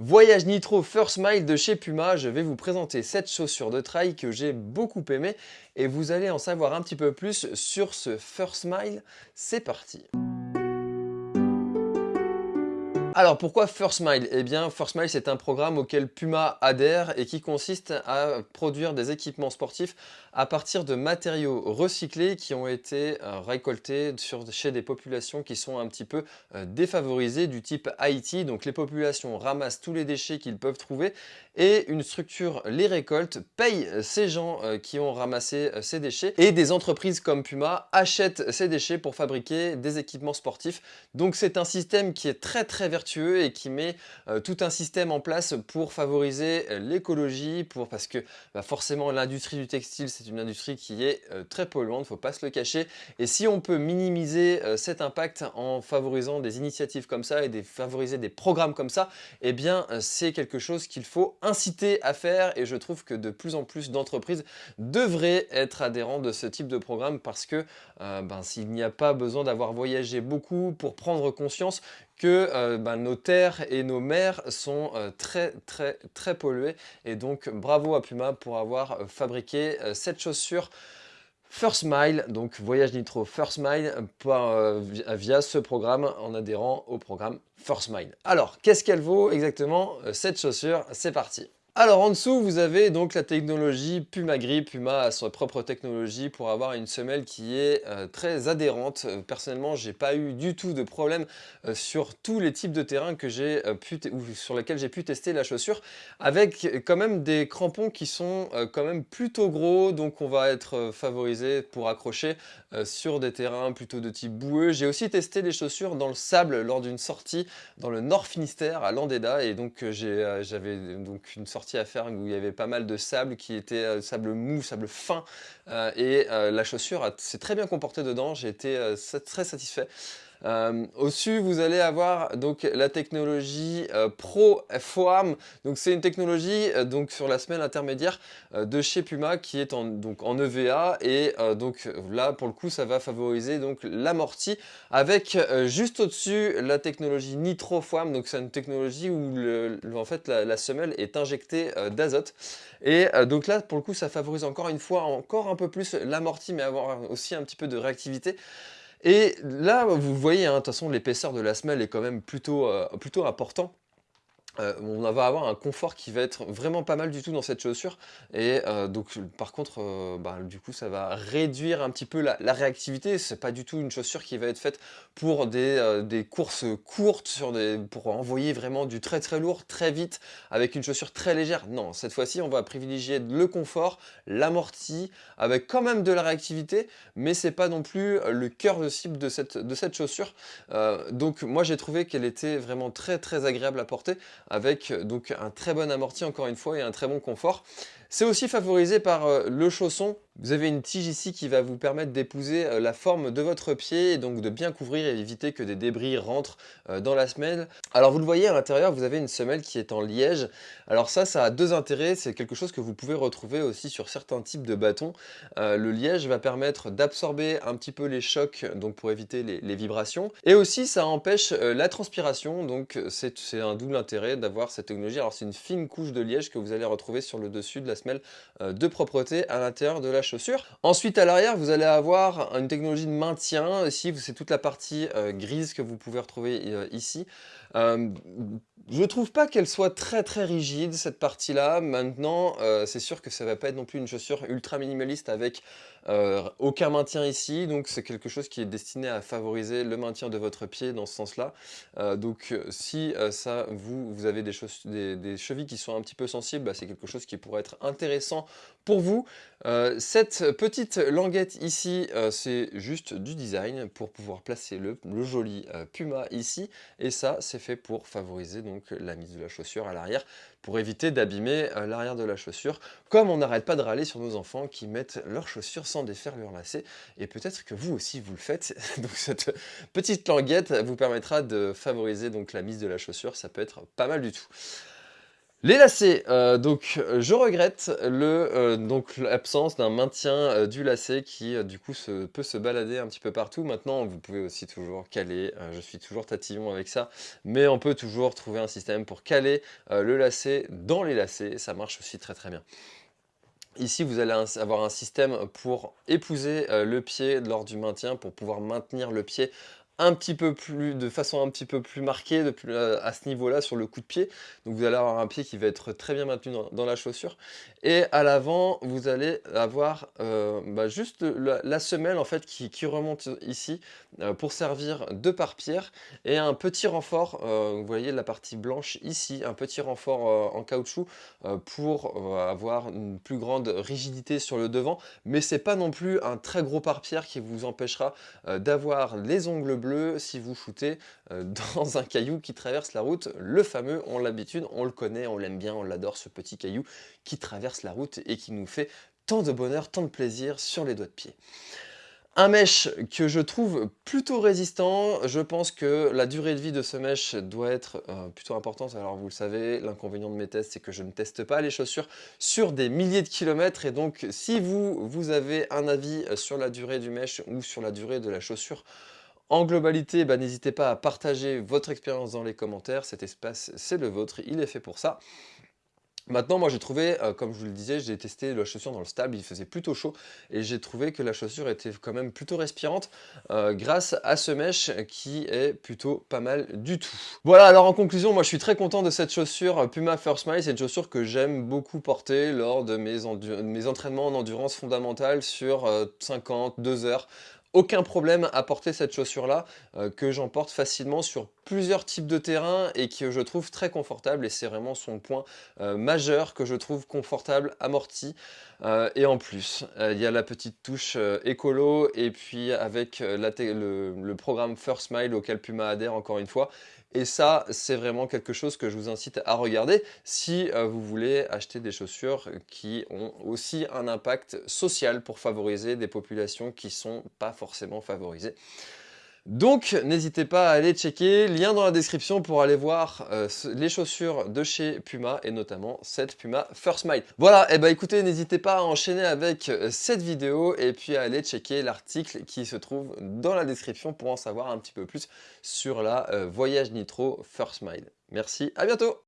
Voyage Nitro First Mile de chez Puma, je vais vous présenter cette chaussure de trail que j'ai beaucoup aimée et vous allez en savoir un petit peu plus sur ce First Mile. C'est parti alors pourquoi First Mile? Eh bien First Mile c'est un programme auquel Puma adhère et qui consiste à produire des équipements sportifs à partir de matériaux recyclés qui ont été euh, récoltés chez des populations qui sont un petit peu euh, défavorisées du type Haïti. Donc les populations ramassent tous les déchets qu'ils peuvent trouver et une structure les récolte, paye ces gens euh, qui ont ramassé ces déchets et des entreprises comme Puma achètent ces déchets pour fabriquer des équipements sportifs. Donc c'est un système qui est très très vertueux et qui met euh, tout un système en place pour favoriser euh, l'écologie, pour parce que bah, forcément l'industrie du textile c'est une industrie qui est euh, très polluante, faut pas se le cacher. Et si on peut minimiser cet impact en favorisant des initiatives comme ça et des, favoriser des programmes comme ça, eh bien c'est quelque chose qu'il faut inciter à faire et je trouve que de plus en plus d'entreprises devraient être adhérents de ce type de programme parce que ben, s'il n'y a pas besoin d'avoir voyagé beaucoup pour prendre conscience que euh, ben, nos terres et nos mers sont euh, très très très polluées. Et donc bravo à Puma pour avoir euh, fabriqué cette chaussure First Mile, donc Voyage Nitro First Mile via ce programme en adhérant au programme First Mile. Alors, qu'est-ce qu'elle vaut exactement cette chaussure? C'est parti alors en dessous, vous avez donc la technologie Puma Grip. Puma a sa propre technologie pour avoir une semelle qui est euh, très adhérente. Euh, personnellement, j'ai pas eu du tout de problème euh, sur tous les types de terrain que j'ai pu sur lesquels j'ai pu tester la chaussure, avec quand même des crampons qui sont quand même plutôt gros, donc on va être favorisé pour accrocher sur des terrains plutôt de type boueux. J'ai aussi testé les chaussures dans le sable lors d'une sortie dans le Nord Finistère à Landeda, et donc j'avais donc une sortie à faire où il y avait pas mal de sable qui était euh, sable mou, sable fin euh, et euh, la chaussure s'est très bien comportée dedans, j'ai été très satisfait. Euh, au-dessus, vous allez avoir donc la technologie euh, Pro FOAM. Donc c'est une technologie euh, donc sur la semelle intermédiaire de chez Puma qui est en, donc en EVA et donc là pour le coup ça va favoriser donc l'amorti avec juste au-dessus la technologie Nitro FOAM. Donc c'est une technologie où en fait la, semelle est injectée d'azote et donc là pour le coup ça favorise encore une fois encore un peu plus l'amorti mais avoir aussi un petit peu de réactivité. Et là, vous voyez, hein, de toute façon, l'épaisseur de la semelle est quand même plutôt, euh, plutôt important. Euh, on va avoir un confort qui va être vraiment pas mal du tout dans cette chaussure. Et euh, donc par contre euh, bah, du coup ça va réduire un petit peu la, réactivité. C'est pas du tout une chaussure qui va être faite pour des, courses courtes sur pour envoyer vraiment du très très lourd très vite avec une chaussure très légère. Non cette fois-ci on va privilégier le confort l'amorti avec quand même de la réactivité mais c'est pas non plus le cœur de cible de cette, de cette chaussure. Donc moi j'ai trouvé qu'elle était vraiment très très agréable à porter avec donc un très bon amorti encore une fois et un très bon confort. C'est aussi favorisé par euh, le chausson vous avez une tige ici qui va vous permettre d'épouser euh, la forme de votre pied et donc de bien couvrir et éviter que des débris rentrent euh, dans la semelle. Alors vous le voyez à l'intérieur, vous avez une semelle qui est en liège. Alors ça, ça a deux intérêts. C'est quelque chose que vous pouvez retrouver aussi sur certains types de bâtons. Le liège va permettre d'absorber un petit peu les chocs donc pour éviter les, vibrations. Et aussi, ça empêche la transpiration. Donc c'est un double intérêt d'avoir cette technologie. Alors c'est une fine couche de liège que vous allez retrouver sur le dessus de la semelle de propreté à l'intérieur de la chaussure. Ensuite, à l'arrière, vous allez avoir une technologie de maintien. Ici, c'est toute la partie euh, grise que vous pouvez retrouver euh, ici. Euh, je trouve pas qu'elle soit très très rigide cette partie là. Maintenant euh, c'est sûr que ça va pas être non plus une chaussure ultra minimaliste avec euh, aucun maintien ici. Donc c'est quelque chose qui est destiné à favoriser le maintien de votre pied dans ce sens là. donc si ça vous, vous avez des, des, chevilles qui sont un petit peu sensibles, bah, c'est quelque chose qui pourrait être intéressant pour vous. cette petite languette ici c'est juste du design pour pouvoir placer le, le joli Puma ici. Et ça c'est fait pour favoriser donc la mise de la chaussure à l'arrière, pour éviter d'abîmer euh, l'arrière de la chaussure, comme on n'arrête pas de râler sur nos enfants qui mettent leurs chaussures sans défaire leurs lacets, et peut-être que vous aussi vous le faites, donc cette petite languette vous permettra de favoriser donc la mise de la chaussure, ça peut être pas mal du tout. Les lacets, euh, donc je regrette le, euh, donc l'absence d'un maintien euh, du lacet qui du coup se, peut se balader un petit peu partout. Maintenant vous pouvez aussi toujours caler, je suis toujours tatillon avec ça, mais on peut toujours trouver un système pour caler le lacet dans les lacets, ça marche aussi très très bien. Ici, vous allez avoir un système pour épouser le pied lors du maintien, pour pouvoir maintenir le pied un petit peu plus, de façon un petit peu plus marquée de euh, à ce niveau-là sur le coup de pied. Donc vous allez avoir un pied qui va être très bien maintenu dans, la chaussure. Et à l'avant, vous allez avoir euh, bah, juste la, semelle en fait qui, remonte ici euh, pour servir de pare-pierre et un petit renfort, vous voyez la partie blanche ici, un petit renfort en caoutchouc pour avoir une plus grande rigidité sur le devant. Mais c'est pas non plus un très gros pare-pierre qui vous empêchera d'avoir les ongles si vous shootez euh, dans un caillou qui traverse la route. Le fameux, on l'habitude, on le connaît, on l'aime bien, on l'adore, ce petit caillou qui traverse la route et qui nous fait tant de bonheur, tant de plaisir sur les doigts de pied. Un mesh que je trouve plutôt résistant, je pense que la durée de vie de ce mesh doit être euh, plutôt importante. Alors vous le savez, l'inconvénient de mes tests, c'est que je ne teste pas les chaussures sur des milliers de kilomètres. Et donc si vous, vous avez un avis sur la durée du mesh ou sur la durée de la chaussure, en globalité, bah, n'hésitez pas à partager votre expérience dans les commentaires. Cet espace, c'est le vôtre, il est fait pour ça. Maintenant, moi j'ai trouvé, euh, comme je vous le disais, j'ai testé la chaussure dans le stable, il faisait plutôt chaud et j'ai trouvé que la chaussure était quand même plutôt respirante euh, grâce à ce mesh qui est plutôt pas mal du tout. Voilà, alors en conclusion, moi je suis très content de cette chaussure Puma First Mile, c'est une chaussure que j'aime beaucoup porter lors de mes, entraînements en endurance fondamentale sur 50, euh, 2 heures aucun problème à porter cette chaussure-là, euh, que j'emporte facilement sur plusieurs types de terrains et que je trouve très confortable et c'est vraiment son point euh, majeur que je trouve confortable, amorti. Euh, et en plus, il y a la petite touche écolo et puis avec le, programme First Smile auquel Puma adhère encore une fois, et ça, c'est vraiment quelque chose que je vous incite à regarder si euh, vous voulez acheter des chaussures qui ont aussi un impact social pour favoriser des populations qui ne sont pas forcément favorisées. Donc n'hésitez pas à aller checker, lien dans la description pour aller voir euh, les chaussures de chez Puma et notamment cette Puma First Mile. Voilà, et eh bah ben, écoutez, n'hésitez pas à enchaîner avec euh, cette vidéo et puis à aller checker l'article qui se trouve dans la description pour en savoir un petit peu plus sur la euh, Voyage Nitro First Mile. Merci, à bientôt